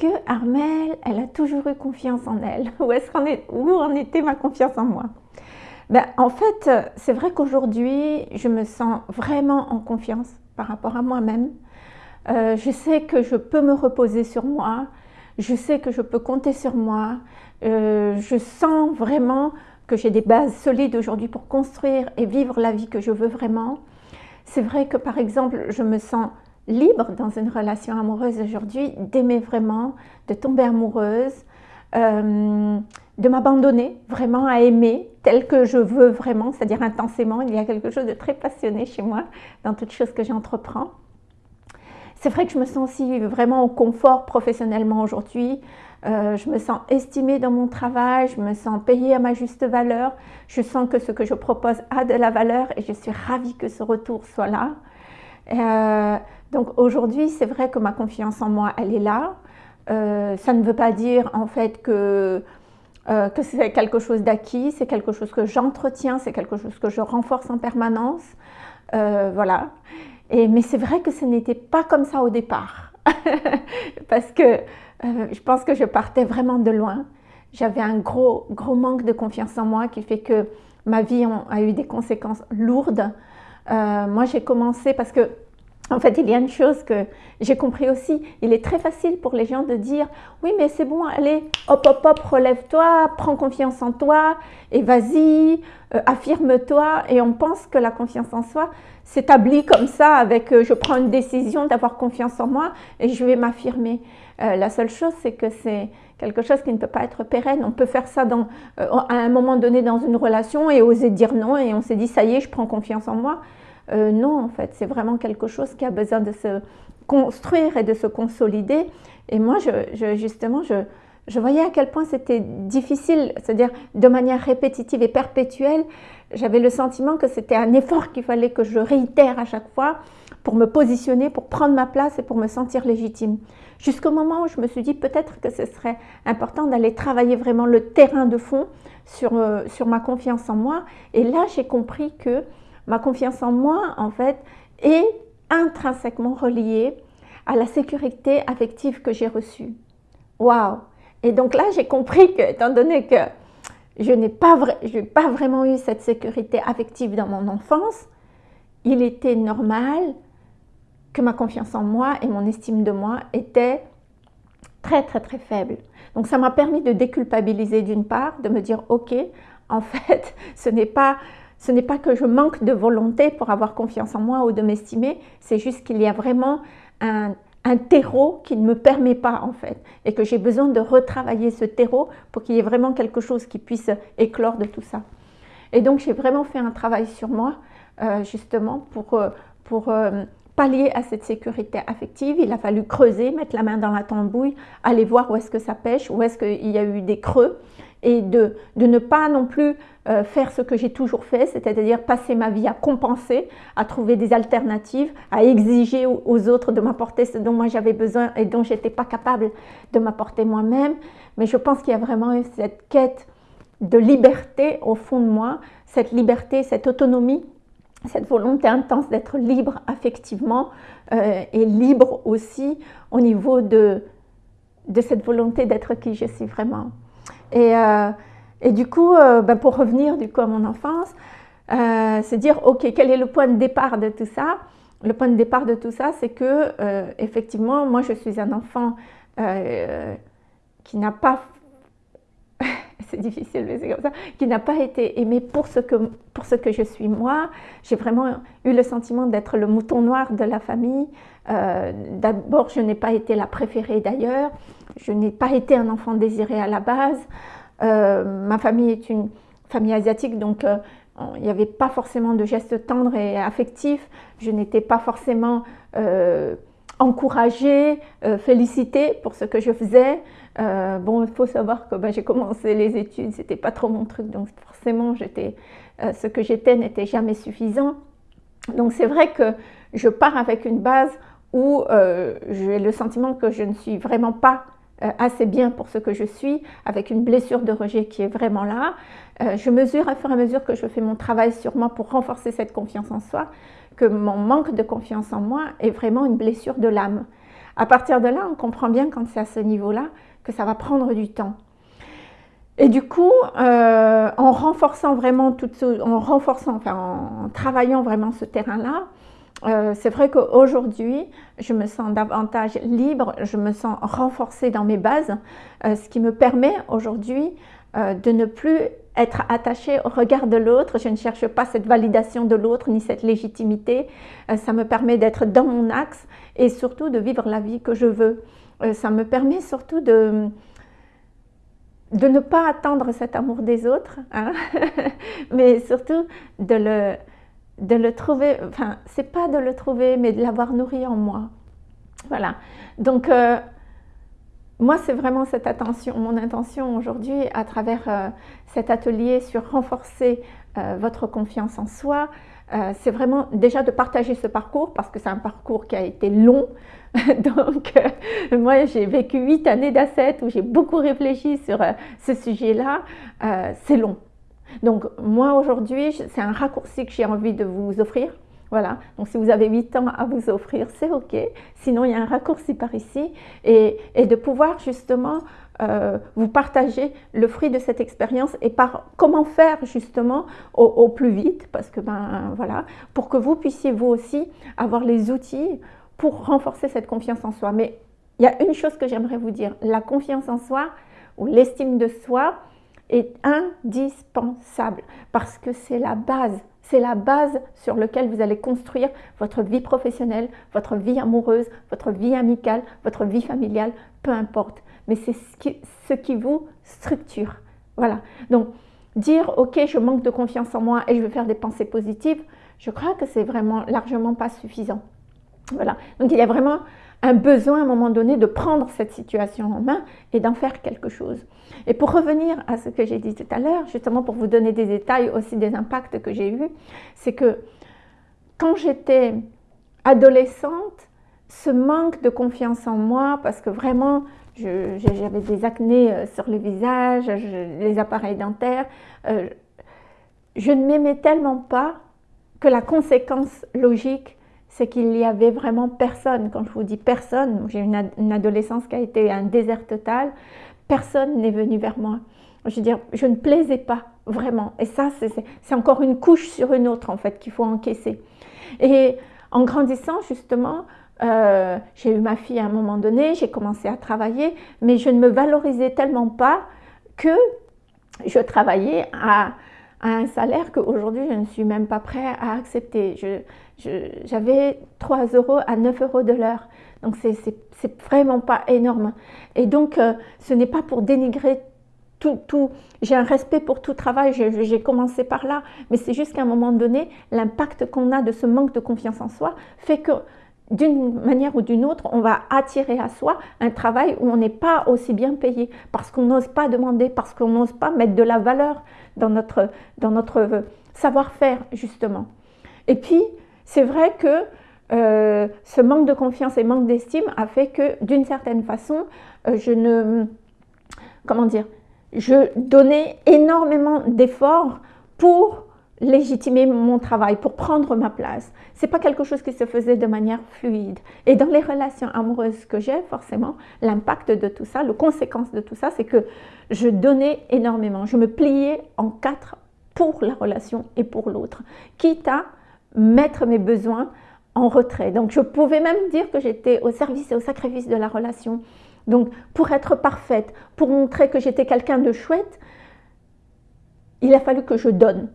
que Armelle, elle a toujours eu confiance en elle Où, est qu'on est, où en était ma confiance en moi? Ben, En fait, c'est vrai qu'aujourd'hui, je me sens vraiment en confiance par rapport à moi-même. Euh, je sais que je peux me reposer sur moi, je sais que je peux compter sur moi, euh, je sens vraiment que j'ai des bases solides aujourd'hui pour construire et vivre la vie que je veux vraiment. C'est vrai que par exemple, je me sens libre dans une relation amoureuse aujourd'hui, d'aimer vraiment, de tomber amoureuse, euh, de m'abandonner vraiment à aimer tel que je veux vraiment, c'est-à-dire intensément. Il y a quelque chose de très passionné chez moi dans toute chose que j'entreprends. C'est vrai que je me sens aussi vraiment au confort professionnellement aujourd'hui. Euh, je me sens estimée dans mon travail, je me sens payée à ma juste valeur. Je sens que ce que je propose a de la valeur et je suis ravie que ce retour soit là. Euh, donc aujourd'hui, c'est vrai que ma confiance en moi, elle est là. Euh, ça ne veut pas dire en fait que, euh, que c'est quelque chose d'acquis, c'est quelque chose que j'entretiens, c'est quelque chose que je renforce en permanence. Voilà. Et, mais c'est vrai que ce n'était pas comme ça au départ. Parce que je pense que je partais vraiment de loin. J'avais un gros, gros manque de confiance en moi qui fait que ma vie a eu des conséquences lourdes. moi, j'ai commencé parce que en fait, il y a une chose que j'ai compris aussi, il est très facile pour les gens de dire « Oui, mais c'est bon, allez, hop, hop, hop, relève-toi, prends confiance en toi, et vas-y, euh, affirme-toi. » Et on pense que la confiance en soi s'établit comme ça avec euh, Je prends une décision d'avoir confiance en moi et je vais m'affirmer. Euh, la seule chose, c'est que c'est quelque chose qui ne peut pas être pérenne. On peut faire ça dans, à un moment donné dans une relation et oser dire non, et on s'est dit « Ça y est, je prends confiance en moi. » Euh, non, en fait, c'est vraiment quelque chose qui a besoin de se construire et de se consolider. Et moi, je, justement, je, voyais à quel point c'était difficile, c'est-à-dire de manière répétitive et perpétuelle. J'avais le sentiment que c'était un effort qu'il fallait que je réitère à chaque fois pour me positionner, pour prendre ma place et pour me sentir légitime. Jusqu'au moment où je me suis dit peut-être que ce serait important d'aller travailler vraiment le terrain de fond sur, euh, sur ma confiance en moi. Et là, j'ai compris que ma confiance en moi, en fait, est intrinsèquement reliée à la sécurité affective que j'ai reçue. Waouh Et donc là, j'ai compris que, étant donné que je n'ai pas, pas vraiment eu cette sécurité affective dans mon enfance, il était normal que ma confiance en moi et mon estime de moi étaient très très très faibles. Donc ça m'a permis de déculpabiliser d'une part, de me dire ok, en fait, ce n'est pas ce n'est pas que je manque de volonté pour avoir confiance en moi ou de m'estimer, c'est juste qu'il y a vraiment un, terreau qui ne me permet pas en fait et que j'ai besoin de retravailler ce terreau pour qu'il y ait vraiment quelque chose qui puisse éclore de tout ça. Et donc j'ai vraiment fait un travail sur moi euh, justement pour, euh, euh, pallier à cette sécurité affective. Il a fallu creuser, mettre la main dans la tambouille, aller voir où est-ce que ça pêche, où est-ce qu'il y a eu des creux et de, ne pas non plus euh, faire ce que j'ai toujours fait, c'est-à-dire passer ma vie à compenser, à trouver des alternatives, à exiger aux autres de m'apporter ce dont moi j'avais besoin et dont j'étais pas capable de m'apporter moi-même. Mais je pense qu'il y a vraiment cette quête de liberté au fond de moi, cette liberté, cette autonomie, cette volonté intense d'être libre affectivement euh, et libre aussi au niveau de cette volonté d'être qui je suis vraiment. Et, euh, et du coup, euh, ben, pour revenir du coup à mon enfance, euh, c'est dire, ok, quel est le point de départ de tout ça? Le point de départ de tout ça, c'est que, effectivement, moi, je suis un enfant qui n'a pas c'est difficile, mais c'est comme ça, qui n'a pas été aimé pour ce que, pour ce que je suis moi. J'ai vraiment eu le sentiment d'être le mouton noir de la famille. D'abord, je n'ai pas été la préférée d'ailleurs. Je n'ai pas été un enfant désiré à la base. Euh, ma famille est une famille asiatique, donc euh, il n'y avait pas forcément de gestes tendres et affectifs. Je n'étais pas forcément euh, encouragée, félicitée pour ce que je faisais. bon, il faut savoir que ben, j'ai commencé les études, c'était pas trop mon truc, donc forcément, j'étais, ce que j'étais n'était jamais suffisant. Donc c'est vrai que je pars avec une base où j'ai le sentiment que je ne suis vraiment pas euh, assez bien pour ce que je suis, avec une blessure de rejet qui est vraiment là. Euh, je mesure à fur et à mesure que je fais mon travail sur moi pour renforcer cette confiance en soi, que mon manque de confiance en moi est vraiment une blessure de l'âme. à partir de là, on comprend bien quand c'est à ce niveau-là que ça va prendre du temps. Et du coup, euh, en renforçant vraiment tout en renforçant, en travaillant vraiment ce terrain-là, euh, c'est vrai qu'aujourd'hui, je me sens davantage libre, je me sens renforcée dans mes bases, euh, ce qui me permet aujourd'hui de ne plus être attachée au regard de l'autre. Je ne cherche pas cette validation de l'autre ni cette légitimité. ça me permet d'être dans mon axe et surtout de vivre la vie que je veux. ça me permet surtout de, de ne pas attendre cet amour des autres, hein, mais surtout de le, de le trouver, enfin, c'est pas de le trouver, mais de l'avoir nourri en moi. Voilà. Donc, euh, moi, c'est vraiment cette attention, mon intention aujourd'hui, à travers euh, cet atelier sur renforcer euh, votre confiance en soi, c'est vraiment déjà de partager ce parcours, parce que c'est un parcours qui a été long, Donc, euh, moi, j'ai vécu huit années d'assets où j'ai beaucoup réfléchi sur euh, ce sujet-là. Euh, c'est long. Donc, moi, aujourd'hui, c'est un raccourci que j'ai envie de vous offrir. Voilà, donc si vous avez huit ans à vous offrir, c'est OK. Sinon, il y a un raccourci par ici. Et, de pouvoir justement vous partager le fruit de cette expérience et par comment faire justement au, au, plus vite, parce que ben voilà, pour que vous puissiez vous aussi avoir les outils pour renforcer cette confiance en soi. Mais il y a une chose que j'aimerais vous dire, la confiance en soi ou l'estime de soi est indispensable parce que c'est la base, c'est la base sur laquelle vous allez construire votre vie professionnelle, votre vie amoureuse, votre vie amicale, votre vie familiale, peu importe. Mais c'est ce qui, vous structure. Voilà. Donc, dire, ok, je manque de confiance en moi et je veux faire des pensées positives, je crois que c'est vraiment largement pas suffisant. Voilà. Donc il y a vraiment un besoin à un moment donné de prendre cette situation en main et d'en faire quelque chose. Et pour revenir à ce que j'ai dit tout à l'heure, justement pour vous donner des détails aussi des impacts que j'ai eus, c'est que quand j'étais adolescente, ce manque de confiance en moi, parce que vraiment j'avais des acnés euh, sur le visage, les appareils dentaires, euh, je ne m'aimais tellement pas que la conséquence logique c'est qu'il n'y avait vraiment personne. Quand je vous dis personne, j'ai une, une adolescence qui a été un désert total, personne n'est venu vers moi. Je veux dire, je ne plaisais pas vraiment. Et ça, c'est encore une couche sur une autre, en fait, qu'il faut encaisser. Et en grandissant, justement, euh, j'ai eu ma fille à un moment donné, j'ai commencé à travailler, mais je ne me valorisais tellement pas que je travaillais à, à un salaire qu'aujourd'hui je ne suis même pas prêt à accepter. J'avais 3 euros à 9 euros de l'heure. Donc c'est vraiment pas énorme. Et donc euh, ce n'est pas pour dénigrer tout, tout. j'ai un respect pour tout travail, j'ai commencé par là, mais c'est juste qu'à un moment donné, l'impact qu'on a de ce manque de confiance en soi fait que d'une manière ou d'une autre, on va attirer à soi un travail où on n'est pas aussi bien payé, parce qu'on n'ose pas demander, parce qu'on n'ose pas mettre de la valeur dans notre, dans notre savoir-faire, justement. Et puis, c'est vrai que euh, ce manque de confiance et manque d'estime a fait que, d'une certaine façon, euh, je ne... Comment dire Je donnais énormément d'efforts pour légitimer mon travail, pour prendre ma place. C'est pas quelque chose qui se faisait de manière fluide. Et dans les relations amoureuses que j'ai, forcément, l'impact de tout ça, le conséquence de tout ça, c'est que je donnais énormément. Je me pliais en quatre pour la relation et pour l'autre, quitte à mettre mes besoins en retrait. Donc je pouvais même dire que j'étais au service et au sacrifice de la relation. Donc pour être parfaite, pour montrer que j'étais quelqu'un de chouette, il a fallu que je donne.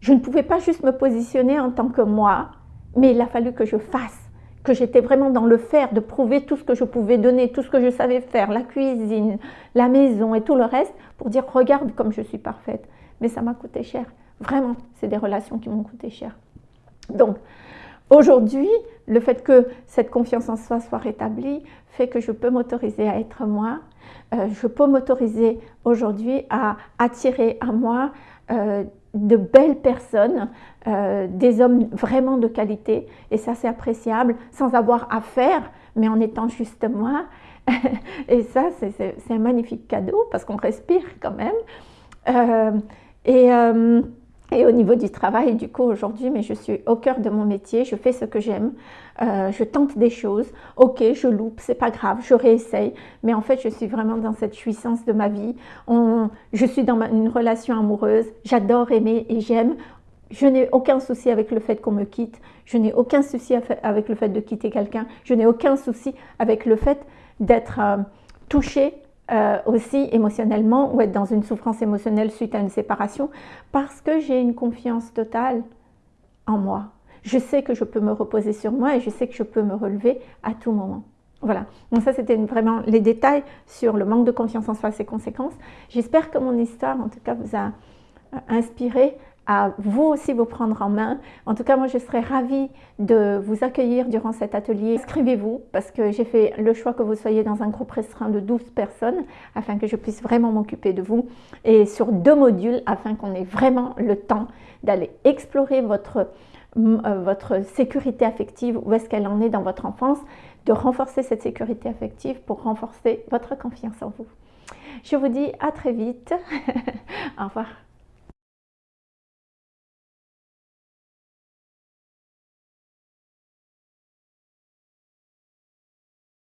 Je ne pouvais pas juste me positionner en tant que moi, mais il a fallu que je fasse, que j'étais vraiment dans le faire, de prouver tout ce que je pouvais donner, tout ce que je savais faire, la cuisine, la maison et tout le reste, pour dire regarde comme je suis parfaite. Mais ça m'a coûté cher. Vraiment, c'est des relations qui m'ont coûté cher. Donc, aujourd'hui, le fait que cette confiance en soi soit rétablie fait que je peux m'autoriser à être moi. Euh, je peux m'autoriser aujourd'hui à attirer à moi euh, de belles personnes, euh, des hommes vraiment de qualité, et ça c'est appréciable, sans avoir à faire, mais en étant juste moi. et ça c'est un magnifique cadeau parce qu'on respire quand même. Et, Et au niveau du travail, du coup, aujourd'hui, mais je suis au cœur de mon métier, je fais ce que j'aime, euh, je tente des choses, ok, je loupe, c'est pas grave, je réessaye, mais en fait, je suis vraiment dans cette jouissance de ma vie. je suis dans une relation amoureuse, j'adore aimer et j'aime. Je n'ai aucun souci avec le fait qu'on me quitte, je n'ai aucun souci avec le fait de quitter quelqu'un, je n'ai aucun souci avec le fait d'être euh, touchée euh, aussi émotionnellement ou être dans une souffrance émotionnelle suite à une séparation parce que j'ai une confiance totale en moi. Je sais que je peux me reposer sur moi et je sais que je peux me relever à tout moment. Voilà, donc ça c'était vraiment les détails sur le manque de confiance en soi et ses conséquences. J'espère que mon histoire en tout cas vous a euh, inspiré à vous aussi vous prendre en main. En tout cas, moi, je serais ravie de vous accueillir durant cet atelier. Inscrivez-vous parce que j'ai fait le choix que vous soyez dans un groupe restreint de 12 personnes afin que je puisse vraiment m'occuper de vous et sur deux modules afin qu'on ait vraiment le temps d'aller explorer votre, euh, votre sécurité affective, où est-ce qu'elle en est dans votre enfance, de renforcer cette sécurité affective pour renforcer votre confiance en vous. Je vous dis à très vite. Au revoir.